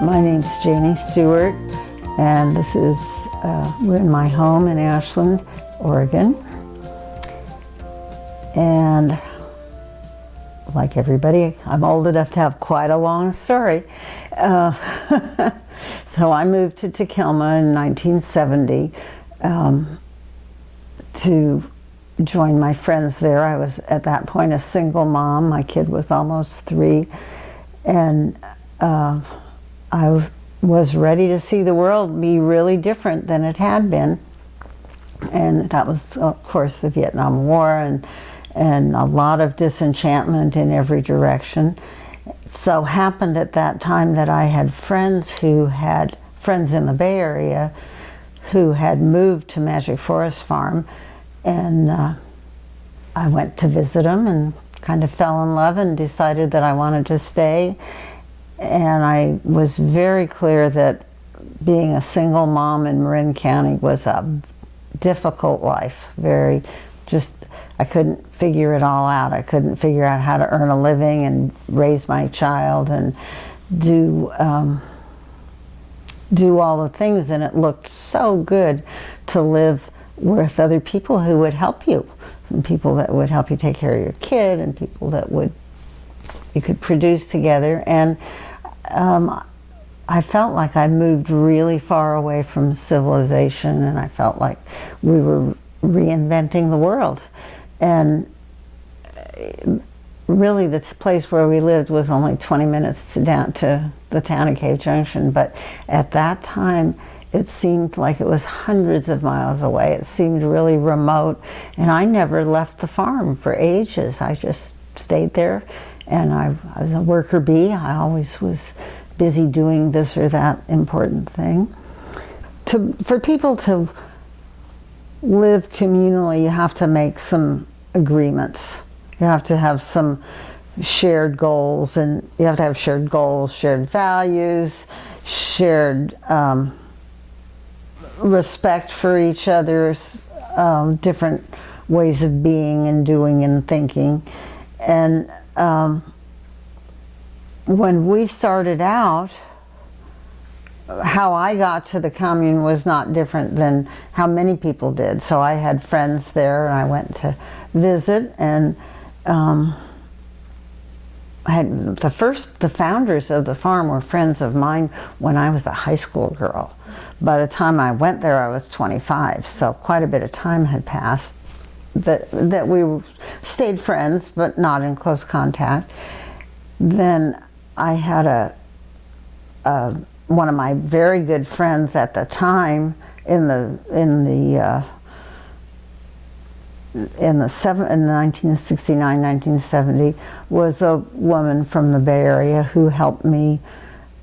My name's Janie Stewart and this is, uh, we're in my home in Ashland, Oregon. And like everybody, I'm old enough to have quite a long story. Uh, so I moved to Takilma in 1970 um, to join my friends there. I was at that point a single mom. My kid was almost three. And uh, I was ready to see the world be really different than it had been. And that was, of course, the Vietnam War and, and a lot of disenchantment in every direction. So happened at that time that I had friends who had, friends in the Bay Area, who had moved to Magic Forest Farm. And uh, I went to visit them and kind of fell in love and decided that I wanted to stay and I was very clear that being a single mom in Marin County was a difficult life, very just, I couldn't figure it all out. I couldn't figure out how to earn a living and raise my child and do, um, do all the things and it looked so good to live with other people who would help you. Some people that would help you take care of your kid and people that would, you could produce together and um, I felt like I moved really far away from civilization and I felt like we were reinventing the world. And really the place where we lived was only 20 minutes to down to the town of Cave Junction, but at that time it seemed like it was hundreds of miles away. It seemed really remote and I never left the farm for ages. I just stayed there and I, I was a worker bee. I always was busy doing this or that important thing. To, for people to live communally, you have to make some agreements. You have to have some shared goals and you have to have shared goals, shared values, shared um, respect for each other's um, different ways of being and doing and thinking. And um, when we started out, how I got to the commune was not different than how many people did. So I had friends there and I went to visit and um, I had the first, the founders of the farm were friends of mine when I was a high school girl. By the time I went there I was 25, so quite a bit of time had passed that, that we stayed friends but not in close contact. Then I had a, a, one of my very good friends at the time in the in the uh, in the seven, in 1969 1970 was a woman from the Bay Area who helped me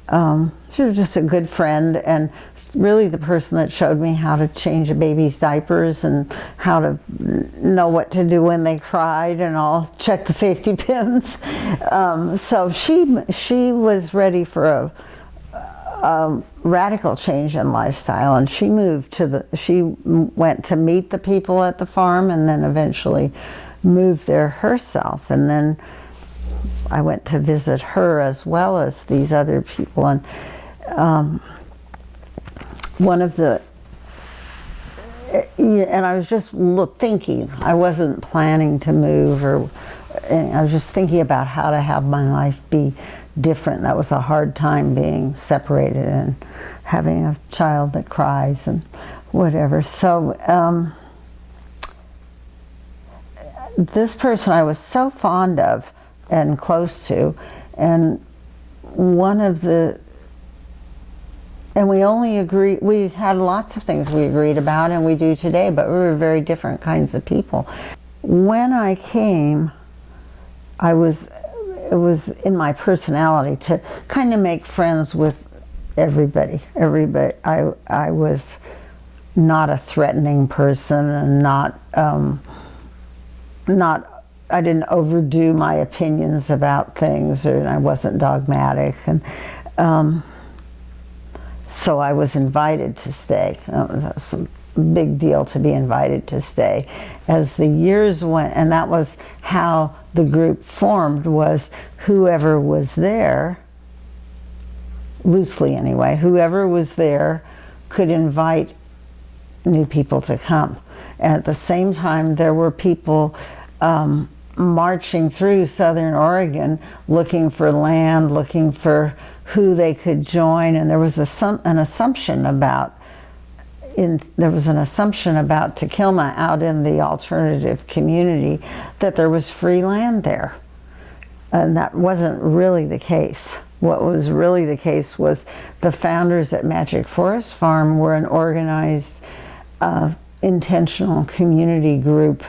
um, she was just a good friend and really the person that showed me how to change a baby's diapers and how to know what to do when they cried and I'll check the safety pins. Um, so she, she was ready for a, a, radical change in lifestyle and she moved to the, she went to meet the people at the farm and then eventually moved there herself. And then I went to visit her as well as these other people. And um, one of the and I was just thinking I wasn't planning to move or I was just thinking about how to have my life be different that was a hard time being separated and having a child that cries and whatever so um, this person I was so fond of and close to and one of the and we only agree, we had lots of things we agreed about and we do today, but we were very different kinds of people. When I came, I was, it was in my personality to kind of make friends with everybody. Everybody, I, I was not a threatening person and not, um, not, I didn't overdo my opinions about things or I wasn't dogmatic. and. Um, so I was invited to stay. Big deal to be invited to stay. As the years went, and that was how the group formed was whoever was there, loosely anyway, whoever was there could invite new people to come. At the same time, there were people um, marching through southern Oregon looking for land, looking for who they could join, and there was a, some an assumption about in, there was an assumption about Takilma out in the alternative community that there was free land there. And that wasn't really the case. What was really the case was the founders at Magic Forest Farm were an organized, uh, intentional community group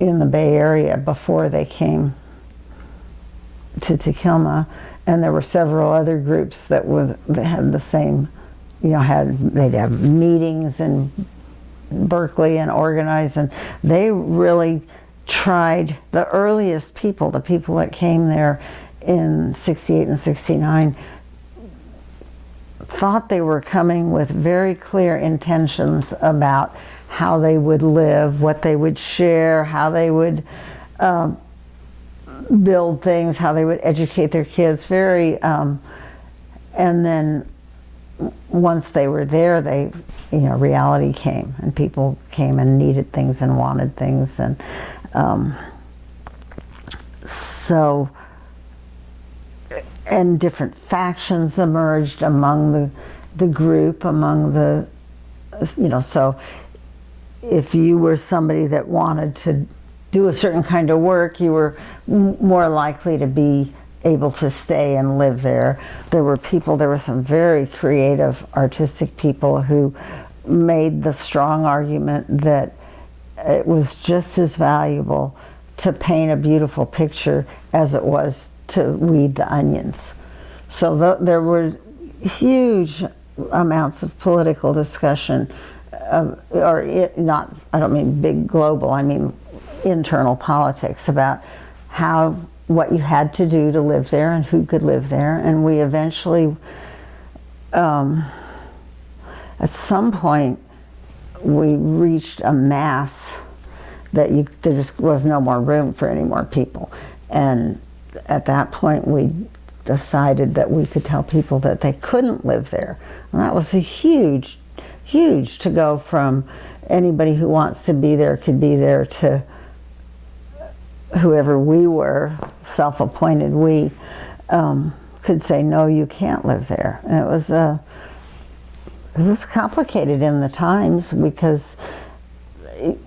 in the Bay Area before they came to Takilma. And there were several other groups that, was, that had the same, you know, had they'd have meetings in Berkeley and organize, and they really tried the earliest people, the people that came there in 68 and 69 thought they were coming with very clear intentions about how they would live, what they would share, how they would um, build things, how they would educate their kids. Very, um, and then once they were there, they, you know, reality came, and people came and needed things and wanted things, and um, so and different factions emerged among the the group, among the, you know, so if you were somebody that wanted to do a certain kind of work, you were more likely to be able to stay and live there. There were people, there were some very creative, artistic people who made the strong argument that it was just as valuable to paint a beautiful picture as it was to weed the onions. So the, there were huge amounts of political discussion, uh, or it, not, I don't mean big global, I mean internal politics about how, what you had to do to live there and who could live there. And we eventually, um, at some point, we reached a mass that you, there just was no more room for any more people. And at that point we decided that we could tell people that they couldn't live there. And that was a huge, huge to go from anybody who wants to be there could be there to whoever we were, self-appointed we, um, could say, no, you can't live there. And it was, uh, it was complicated in the times because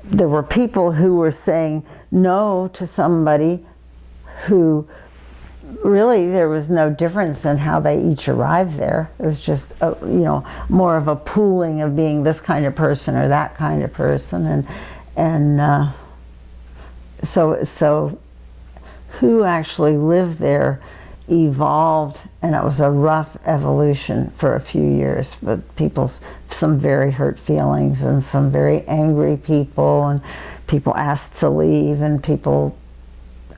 there were people who were saying no to somebody who really there was no difference in how they each arrived there. It was just, a, you know, more of a pooling of being this kind of person or that kind of person. And, and uh, so, so who actually lived there evolved and it was a rough evolution for a few years but people some very hurt feelings and some very angry people and people asked to leave and people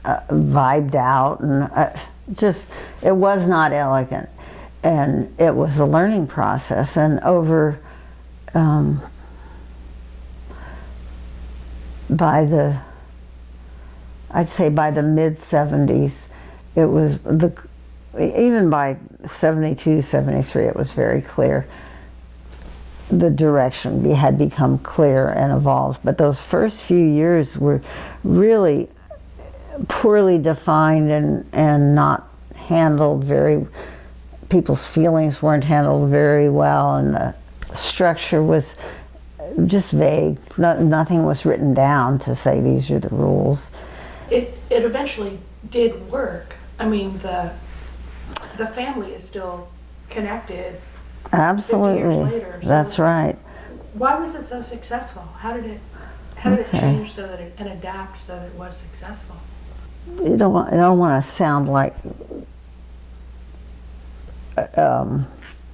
uh, vibed out and uh, just it was not elegant. And it was a learning process and over um, by the I'd say by the mid 70s it was the even by 72 73 it was very clear the direction had become clear and evolved but those first few years were really poorly defined and, and not handled very, people's feelings weren't handled very well and the structure was just vague. No, nothing was written down to say these are the rules. It, it eventually did work. I mean, the, the family is still connected Absolutely. 50 years later. So That's right. Why was it so successful? How did it, how did Okay. it change so that it, and adapt so that it was successful? you don't want, I don't want to sound like um,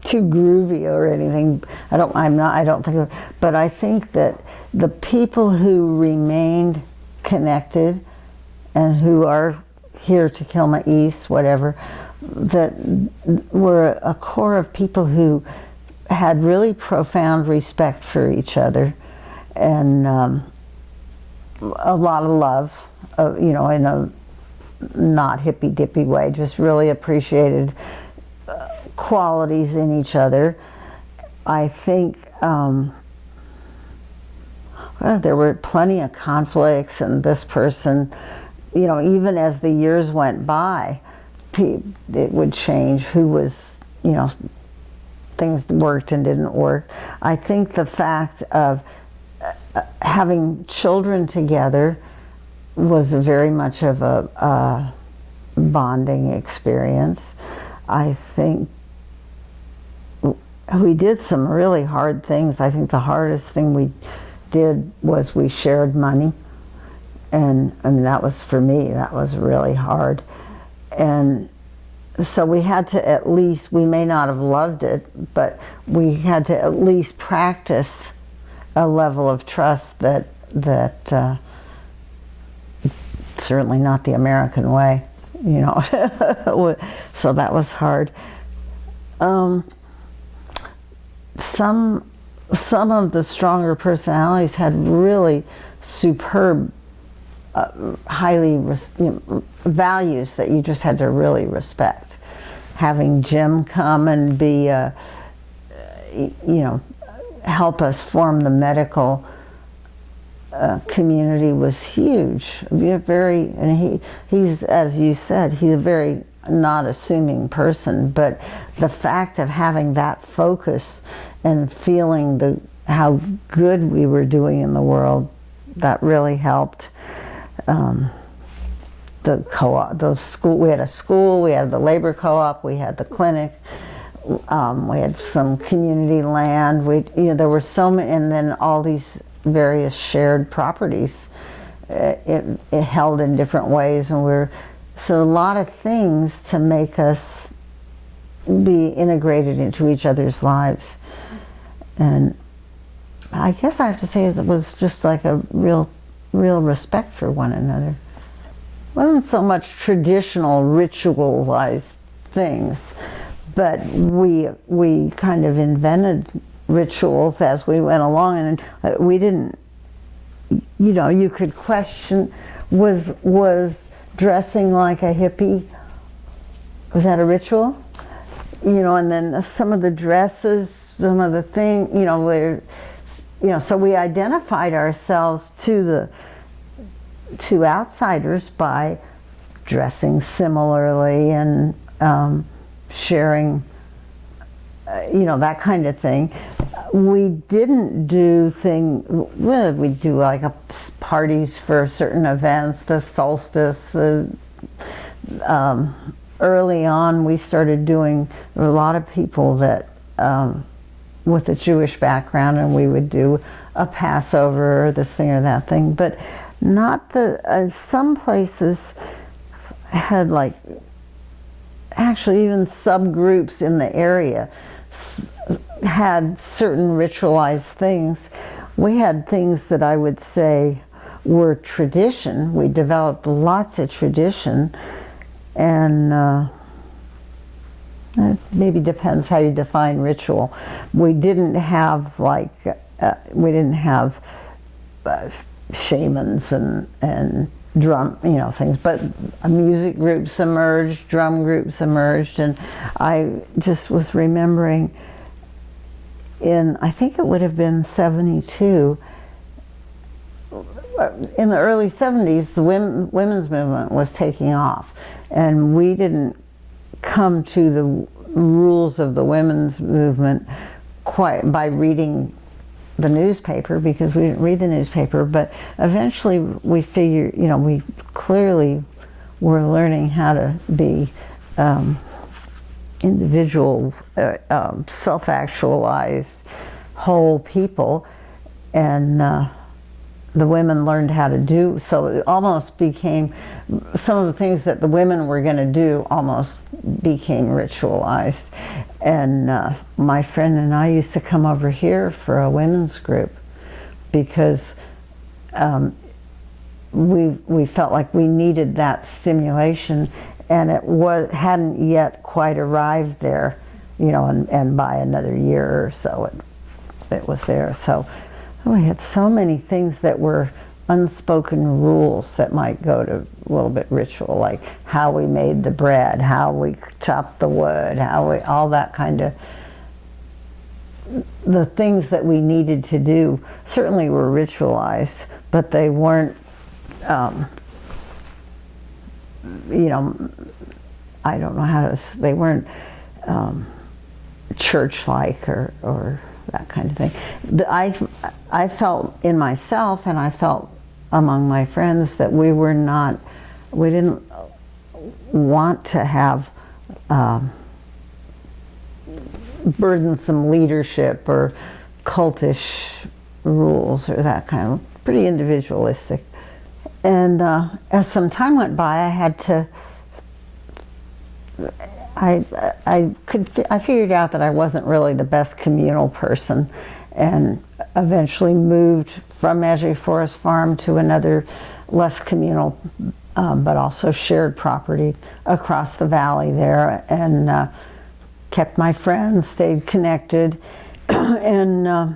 too groovy or anything. I don't. I'm not. I don't think. Of, but I think that the people who remained connected and who are here Takilma East, whatever, that were a core of people who had really profound respect for each other and um, a lot of love, uh, you know, in a not hippy dippy way, just really appreciated uh, qualities in each other. I think um, well, there were plenty of conflicts, and this person, you know, even as the years went by, it would change who was, you know, things worked and didn't work. I think the fact of uh, having children together was very much of a, a bonding experience. I think we did some really hard things. I think the hardest thing we did was we shared money. And, and that was, for me, that was really hard. And so we had to at least, we may not have loved it, but we had to at least practice a level of trust that, that uh, certainly not the American way, you know. so that was hard. Um, some some of the stronger personalities had really superb, uh, highly you know, values that you just had to really respect. Having Jim come and be, uh, you know, help us form the medical uh, community was huge. Very, and he, he's, as you said, he's a very not assuming person, but the fact of having that focus and feeling the how good we were doing in the world, that really helped. Um, the co-op, the school, we had a school, we had the labor co-op, we had the clinic, um, we had some community land, we, you know, there were so many, and then all these various shared properties uh, it, it held in different ways and we're so a lot of things to make us be integrated into each other's lives. And I guess I have to say it was just like a real real respect for one another. Wasn't so much traditional ritualized things but we we kind of invented rituals as we went along and uh, we didn't you know you could question was was dressing like a hippie was that a ritual? You know and then some of the dresses some of the thing you know where you know so we identified ourselves to the to outsiders by dressing similarly and um, sharing uh, you know that kind of thing. We didn't do thing well, we do like a, parties for certain events, the solstice, the um, early on we started doing a lot of people that um, with a Jewish background and we would do a Passover or this thing or that thing, but not the, uh, some places had like actually even subgroups in the area had certain ritualized things. We had things that I would say were tradition. We developed lots of tradition and uh, it maybe depends how you define ritual. We didn't have like, uh, we didn't have uh, shamans and, and drum, you know, things, but music groups emerged, drum groups emerged, and I just was remembering in, I think it would have been 72, in the early 70s, the women, women's movement was taking off, and we didn't come to the rules of the women's movement quite by reading the newspaper because we didn't read the newspaper, but eventually we figured, you know, we clearly were learning how to be um, individual, uh, um, self-actualized, whole people, and uh, the women learned how to do, so it almost became, some of the things that the women were going to do almost became ritualized. And uh, my friend and I used to come over here for a women's group because um, we, we felt like we needed that stimulation and it was, hadn't yet quite arrived there you know, and, and by another year or so it, it was there. So we had so many things that were unspoken rules that might go to a little bit ritual, like how we made the bread, how we chopped the wood, how we, all that kind of, the things that we needed to do certainly were ritualized, but they weren't, um, you know, I don't know how to, they weren't um, church-like or, or that kind of thing. I, I felt in myself and I felt among my friends that we were not, we didn't want to have um, burdensome leadership or cultish rules or that kind of, pretty individualistic. And uh, as some time went by, I had to, I, I could, I figured out that I wasn't really the best communal person and eventually moved from Magic Forest Farm to another less communal um, but also shared property across the valley there and uh, kept my friends, stayed connected and uh,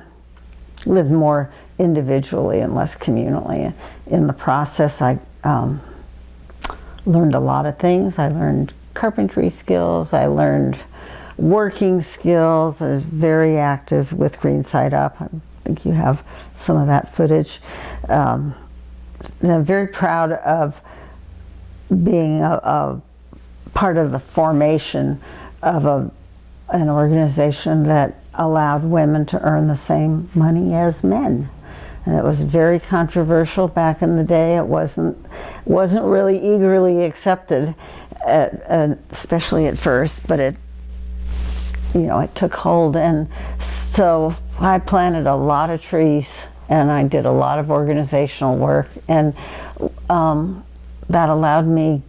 lived more individually and less communally. In the process I um, learned a lot of things. I learned carpentry skills, I learned working skills. I was very active with Green Side Up. I think you have some of that footage. Um, I'm very proud of being a, a, part of the formation of a, an organization that allowed women to earn the same money as men. And it was very controversial back in the day. It wasn't wasn't really eagerly accepted, at, uh, especially at first, but it you know, it took hold. And so I planted a lot of trees and I did a lot of organizational work. And um, that allowed me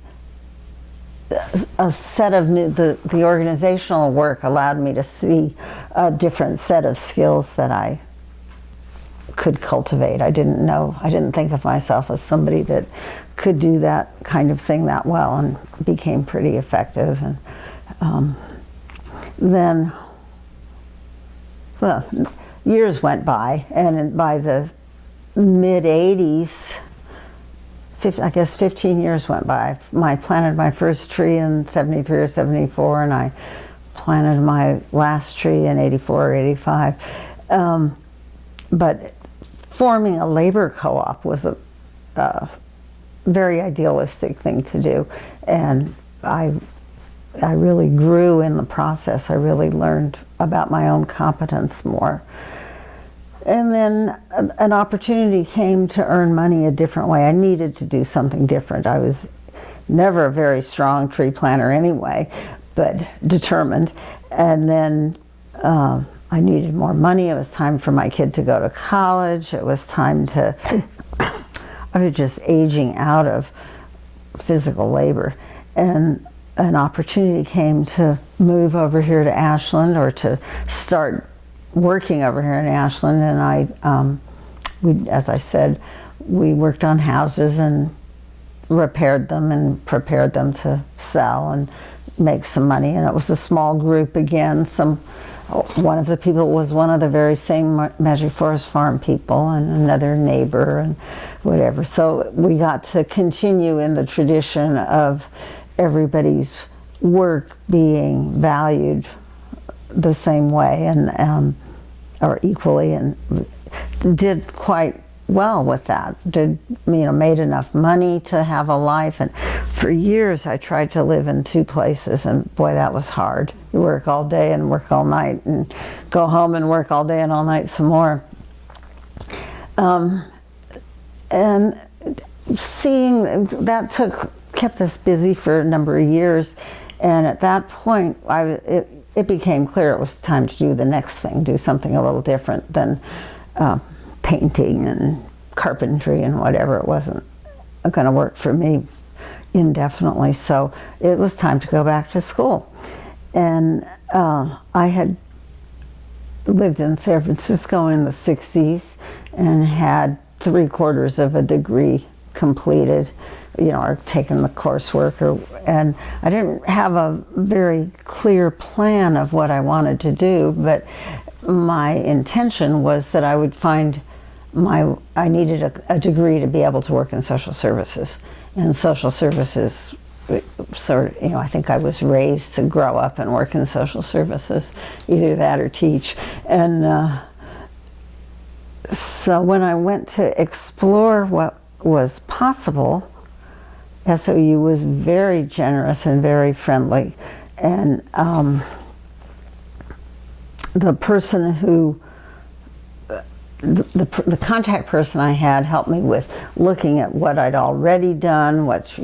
a set of new, the, the organizational work allowed me to see a different set of skills that I could cultivate. I didn't know, I didn't think of myself as somebody that could do that kind of thing that well and became pretty effective. And um, then, well, years went by, and by the mid 80s, I guess 15 years went by. I planted my first tree in 73 or 74, and I planted my last tree in 84 or 85. Um, but forming a labor co-op was a, a very idealistic thing to do, and I I really grew in the process. I really learned about my own competence more. And then an opportunity came to earn money a different way. I needed to do something different. I was never a very strong tree planter anyway, but determined. And then uh, I needed more money. It was time for my kid to go to college. It was time to, I was just aging out of physical labor. And an opportunity came to move over here to Ashland or to start working over here in Ashland. And I, um, we, as I said, we worked on houses and repaired them and prepared them to sell and make some money. And it was a small group again. Some one of the people was one of the very same Magic Forest Farm people and another neighbor and whatever. So we got to continue in the tradition of everybody's work being valued the same way and um, or equally and did quite well with that. Did you know made enough money to have a life. And for years I tried to live in two places and boy that was hard. You work all day and work all night and go home and work all day and all night some more. Um, and seeing that took kept us busy for a number of years. And at that point, I, it, it became clear it was time to do the next thing, do something a little different than uh, painting and carpentry and whatever. It wasn't going to work for me indefinitely. So it was time to go back to school. And uh, I had lived in San Francisco in the 60s and had three quarters of a degree completed you know, or taken the coursework, or and I didn't have a very clear plan of what I wanted to do, but my intention was that I would find my I needed a, a degree to be able to work in social services, and social services sort of, you know, I think I was raised to grow up and work in social services, either that or teach. And uh, so when I went to explore what was possible, SOU was very generous and very friendly. And um, the person who the, the, the, contact person I had helped me with looking at what I'd already done, what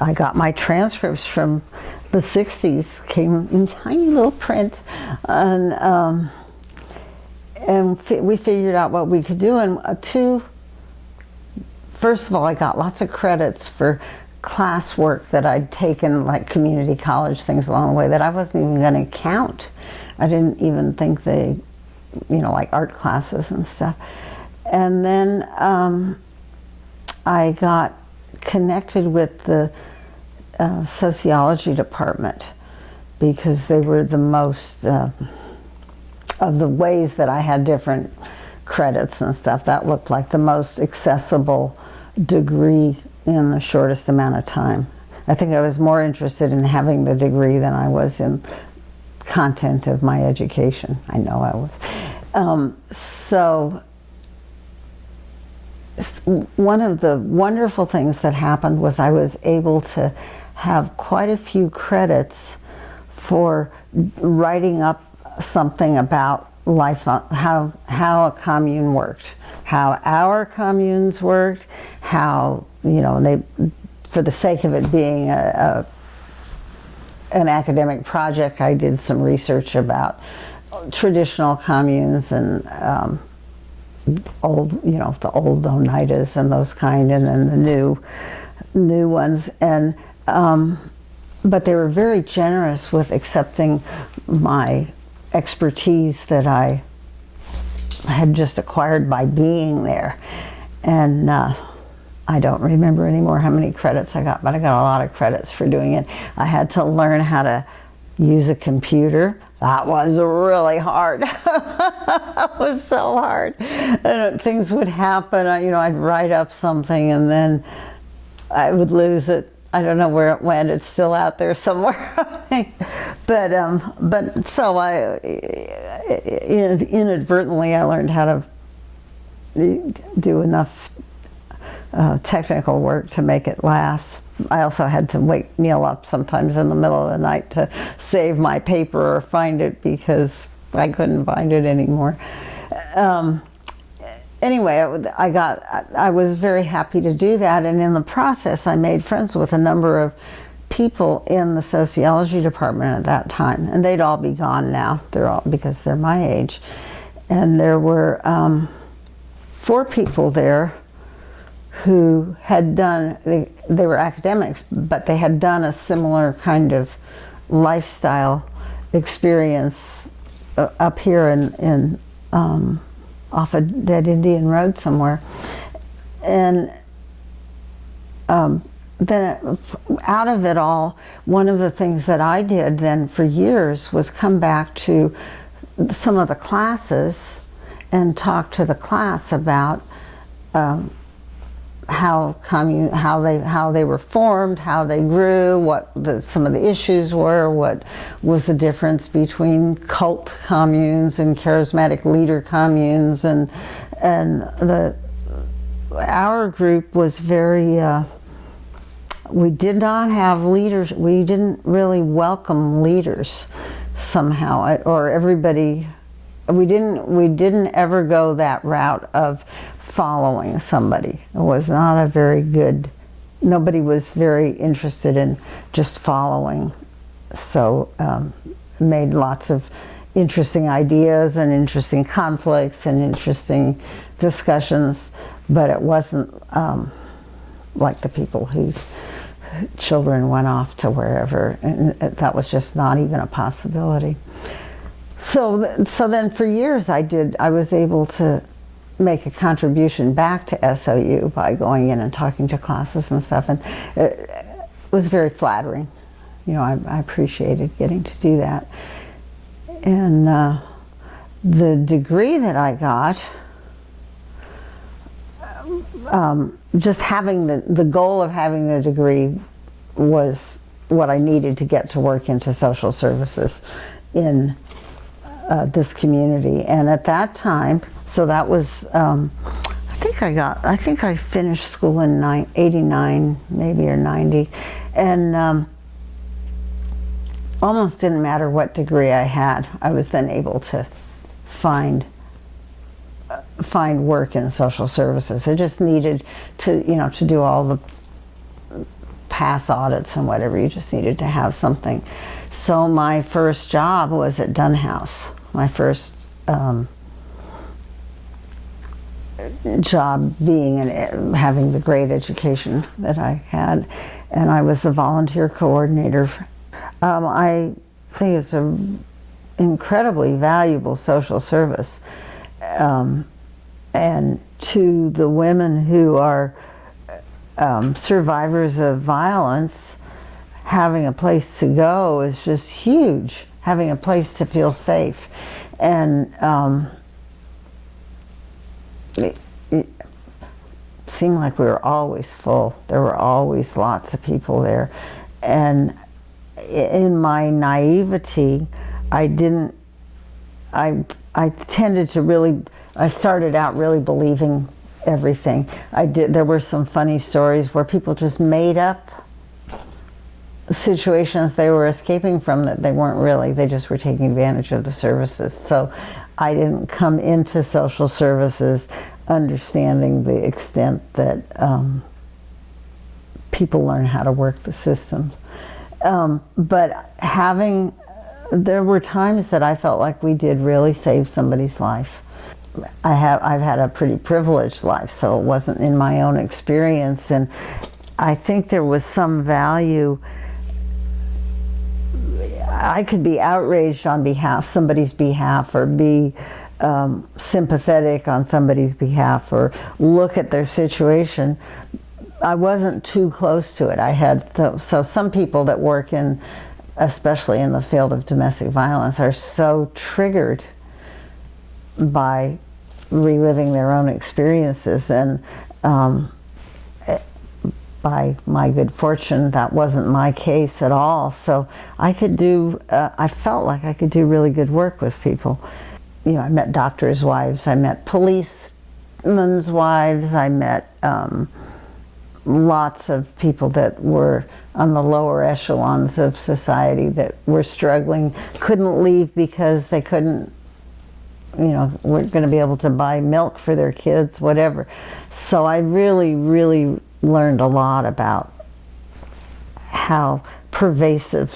I got my transcripts from the 60s, came in tiny little print, and, um, and we figured out what we could do. And uh, two, first of all, I got lots of credits for classwork that I'd taken, like community college things along the way, that I wasn't even going to count. I didn't even think they, you know, like art classes and stuff. And then um, I got connected with the uh, sociology department because they were the most uh, of the ways that I had different credits and stuff that looked like the most accessible degree in the shortest amount of time. I think I was more interested in having the degree than I was in content of my education. I know I was. Um, so one of the wonderful things that happened was I was able to have quite a few credits for writing up something about life, how, how a commune worked, how our communes worked, how, you know, they, for the sake of it being a, a an academic project, I did some research about traditional communes and um, old, you know, the old Oneidas and those kind, and then the new, new ones. And um, but they were very generous with accepting my expertise that I had just acquired by being there. And uh, I don't remember anymore how many credits I got, but I got a lot of credits for doing it. I had to learn how to use a computer. That was really hard. it was so hard. And things would happen. You know, I'd write up something and then I would lose it. I don't know where it went. It's still out there somewhere. but um, but so I inadvertently I learned how to do enough uh, technical work to make it last. I also had to wake Neil up sometimes in the middle of the night to save my paper or find it because I couldn't find it anymore. Um, anyway, I got, I was very happy to do that. And in the process I made friends with a number of people in the sociology department at that time. And they'd all be gone now, they're all, because they're my age. And there were um, four people there who had done, they, they were academics, but they had done a similar kind of lifestyle experience uh, up here in, in um, off a dead Indian road somewhere. And um, then out of it all, one of the things that I did then for years was come back to some of the classes and talk to the class about um, how commune, how they how they were formed, how they grew, what the, some of the issues were, what was the difference between cult communes and charismatic leader communes, and and the our group was very. Uh, we did not have leaders. We didn't really welcome leaders somehow, or everybody. We didn't. We didn't ever go that route of following somebody. It was not a very good, nobody was very interested in just following. So um, made lots of interesting ideas and interesting conflicts and interesting discussions, but it wasn't um, like the people whose children went off to wherever, and that was just not even a possibility. So, so then for years I did, I was able to make a contribution back to SOU by going in and talking to classes and stuff, and it was very flattering. You know, I, I appreciated getting to do that. And uh, the degree that I got, um, just having the, the goal of having the degree was what I needed to get to work into social services in uh, this community. And at that time, so that was, um, I think I got, I think I finished school in nine, 89 maybe or 90. And um, almost didn't matter what degree I had. I was then able to find uh, find work in social services. I just needed to, you know, to do all the pass audits and whatever. You just needed to have something. So my first job was at Dunn House. My first um, job being and having the great education that I had, and I was a volunteer coordinator. Um, I think it's an incredibly valuable social service, um, and to the women who are um, survivors of violence, having a place to go is just huge. Having a place to feel safe, and um, it, seemed like we were always full. There were always lots of people there. And in my naivety, I didn't, I, I tended to really, I started out really believing everything. I did, there were some funny stories where people just made up situations they were escaping from that they weren't really, they just were taking advantage of the services. So I didn't come into social services understanding the extent that um, people learn how to work the systems. Um, but having, there were times that I felt like we did really save somebody's life. I have, I've had a pretty privileged life, so it wasn't in my own experience, and I think there was some value I could be outraged on behalf, somebody's behalf, or be um, sympathetic on somebody's behalf, or look at their situation. I wasn't too close to it. I had so some people that work in, especially in the field of domestic violence, are so triggered by reliving their own experiences and. Um, by my good fortune, that wasn't my case at all. So I could do, uh, I felt like I could do really good work with people. You know, I met doctors' wives, I met policemen's wives, I met um, lots of people that were on the lower echelons of society that were struggling, couldn't leave because they couldn't you know, weren't going to be able to buy milk for their kids, whatever. So I really, really learned a lot about how pervasive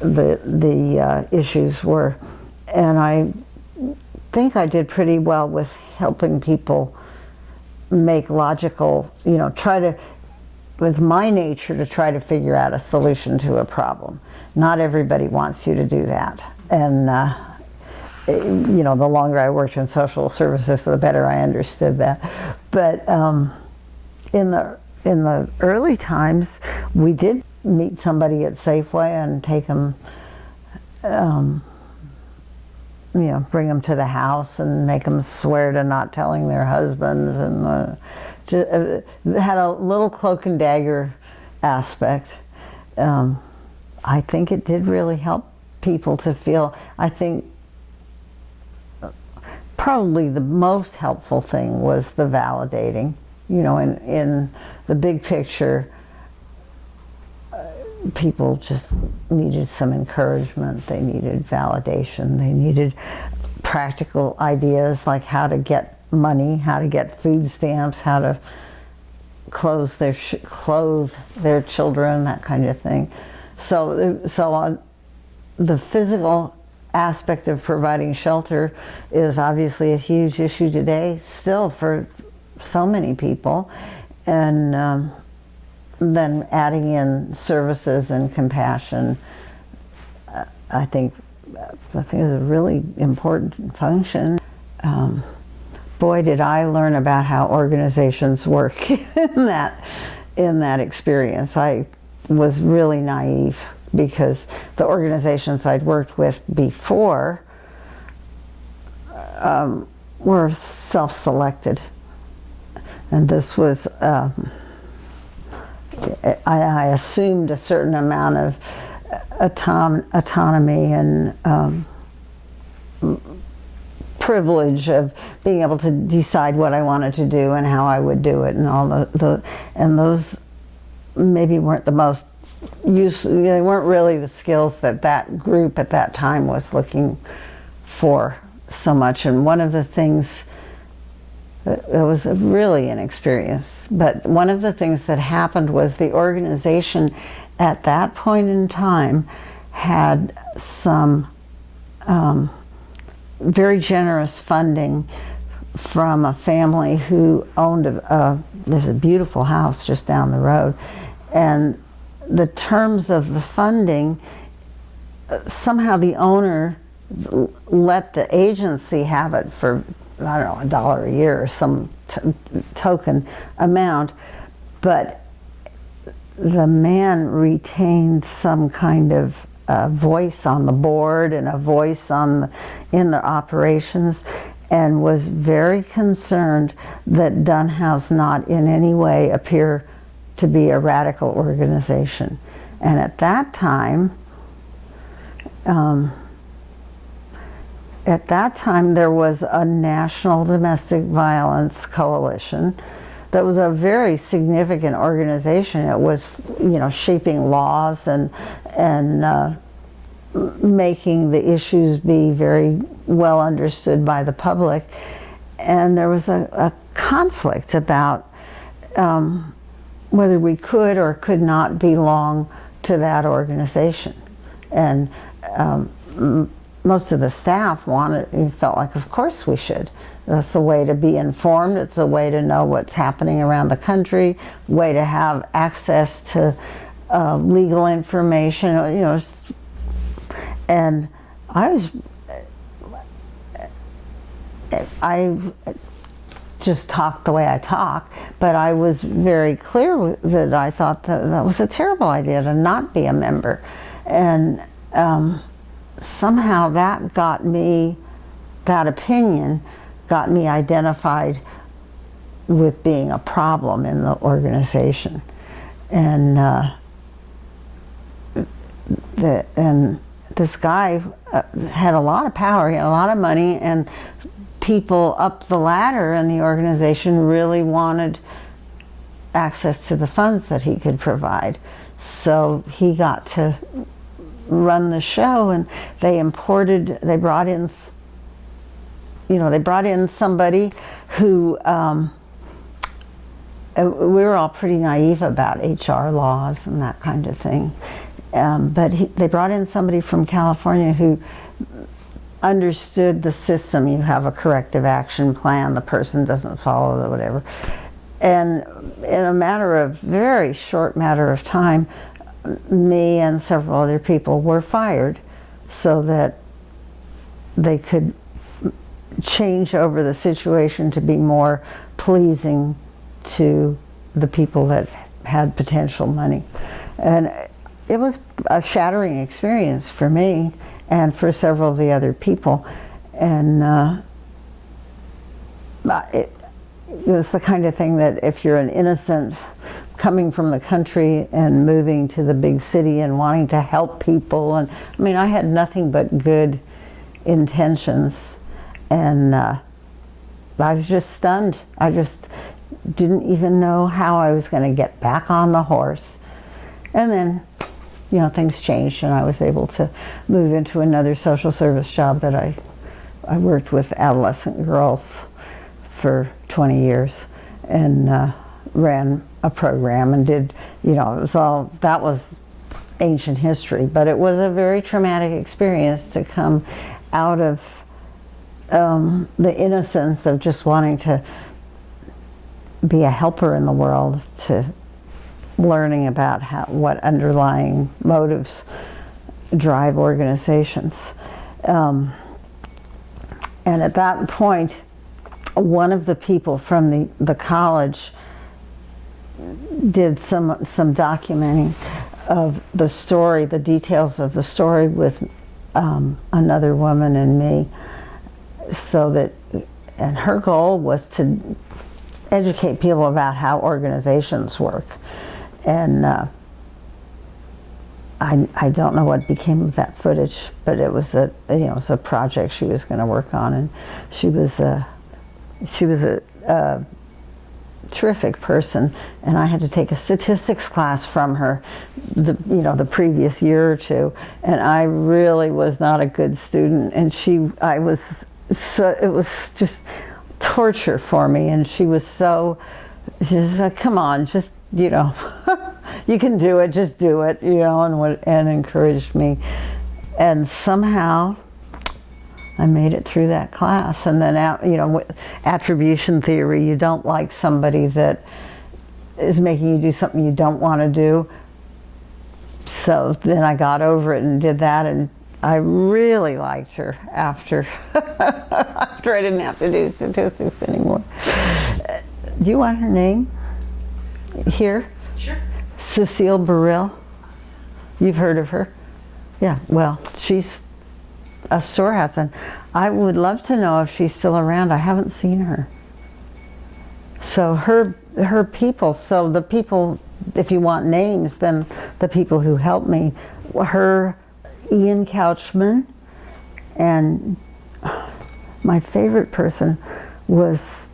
the, the uh, issues were. And I think I did pretty well with helping people make logical, you know, try to, it was my nature to try to figure out a solution to a problem. Not everybody wants you to do that. And, uh, you know, the longer I worked in social services, the better I understood that. But um, in the in the early times, we did meet somebody at Safeway and take them, um, you know, bring them to the house and make them swear to not telling their husbands, and uh, just, uh, had a little cloak and dagger aspect. Um, I think it did really help people to feel. I think probably the most helpful thing was the validating you know, in, in the big picture, people just needed some encouragement. They needed validation. They needed practical ideas like how to get money, how to get food stamps, how to clothe their clothe their children, that kind of thing. So, so on the physical aspect of providing shelter is obviously a huge issue today still for so many people. And um, then adding in services and compassion, uh, I think I think is a really important function. Um, boy, did I learn about how organizations work in that in that experience. I was really naive because the organizations I'd worked with before um, were self-selected, and this was. Um, I, I, assumed a certain amount of autom autonomy and um, privilege of being able to decide what I wanted to do and how I would do it and all the, the and those maybe weren't the most useful they weren't really the skills that that group at that time was looking for so much and one of the things it was really an experience. But one of the things that happened was the organization at that point in time had some um, very generous funding from a family who owned a, a, there's a beautiful house just down the road. And the terms of the funding somehow the owner let the agency have it for I don't know a dollar a year or some token amount but the man retained some kind of voice on the board and a voice on the, in the operations and was very concerned that Dunn House not in any way appear to be a radical organization. And at that time, um, at that time there was a national domestic violence coalition that was a very significant organization. It was, you know, shaping laws and and uh, making the issues be very well understood by the public. And there was a, a conflict about um, whether we could or could not belong to that organization. And um, most of the staff wanted, felt like, of course we should. That's a way to be informed. It's a way to know what's happening around the country, way to have access to uh, legal information, you know. And I was, I just talked the way I talk, but I was very clear that I thought that that was a terrible idea to not be a member. And um, somehow that got me, that opinion, got me identified with being a problem in the organization. And uh, the, and this guy uh, had a lot of power, he had a lot of money, and people up the ladder in the organization really wanted access to the funds that he could provide. So he got to run the show and they imported, they brought in you know, they brought in somebody who, um, uh, we were all pretty naive about HR laws and that kind of thing. Um, but he, they brought in somebody from California who understood the system. You have a corrective action plan, the person doesn't follow it, whatever. And in a matter of, very short matter of time, me and several other people were fired so that they could change over the situation to be more pleasing to the people that had potential money. And it was a shattering experience for me and for several of the other people. And uh, it, it was the kind of thing that if you're an innocent coming from the country and moving to the big city and wanting to help people and I mean I had nothing but good intentions and uh, I was just stunned. I just didn't even know how I was going to get back on the horse. And then, you know, things changed and I was able to move into another social service job that I, I worked with adolescent girls for 20 years and uh, ran a program and did, you know, it was all, that was ancient history, but it was a very traumatic experience to come out of um, the innocence of just wanting to be a helper in the world to learning about how, what underlying motives drive organizations. Um, and at that point, one of the people from the, the college did some, some documenting of the story, the details of the story with um, another woman and me. So that, and her goal was to educate people about how organizations work. And uh, I, I don't know what became of that footage, but it was a you know it was a project she was going to work on, and she was a she was a, a terrific person, and I had to take a statistics class from her, the you know the previous year or two, and I really was not a good student, and she I was so it was just torture for me, and she was so she was like, come on, just you know. you can do it, just do it, you know, and, what, and encouraged me. And somehow I made it through that class. And then, you know, attribution theory, you don't like somebody that is making you do something you don't want to do. So then I got over it and did that and I really liked her after after I didn't have to do statistics anymore. Do you want her name here? Sure. Cecile Burrill. You've heard of her? Yeah, well, she's a storehouse, and I would love to know if she's still around. I haven't seen her. So her her people, so the people, if you want names, then the people who helped me, her, Ian Couchman, and my favorite person was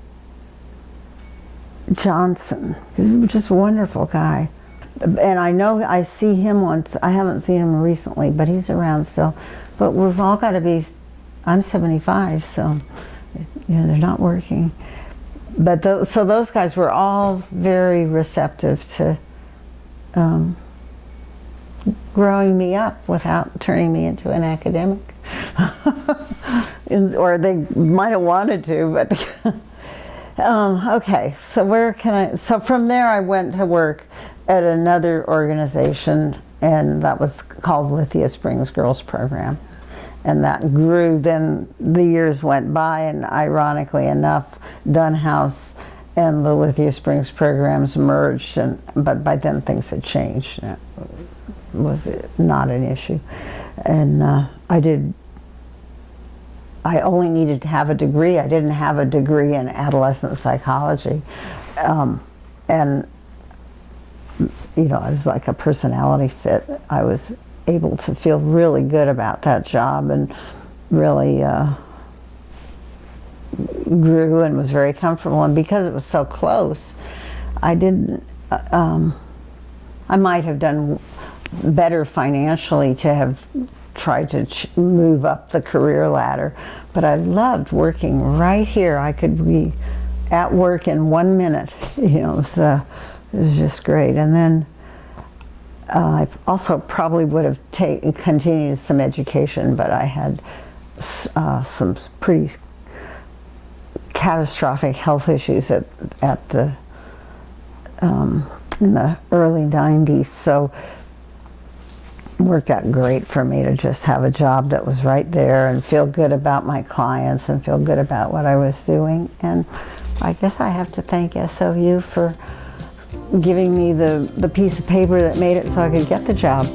Johnson, just a wonderful guy and I know I see him once. I haven't seen him recently, but he's around still. But we've all got to be. I'm 75, so you know they're not working. But those, so those guys were all very receptive to um, growing me up without turning me into an academic. or they might have wanted to, but. Um, okay, so where can I, so from there I went to work at another organization and that was called Lithia Springs Girls Program. And that grew, then the years went by and ironically enough, Dunn House and the Lithia Springs programs merged, and, but by then things had changed. It was not an issue. And uh, I did I only needed to have a degree. I didn't have a degree in adolescent psychology. Um, and, you know, I was like a personality fit. I was able to feel really good about that job and really uh, grew and was very comfortable. And because it was so close, I didn't, uh, um, I might have done better financially to have tried to move up the career ladder, but I loved working right here. I could be at work in one minute, you know, so it was just great. And then I also probably would have taken, continued some education, but I had uh, some pretty catastrophic health issues at, at the, um, in the early 90s. So worked out great for me to just have a job that was right there and feel good about my clients and feel good about what I was doing. And I guess I have to thank SOU for giving me the, the piece of paper that made it so I could get the job.